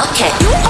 Okay.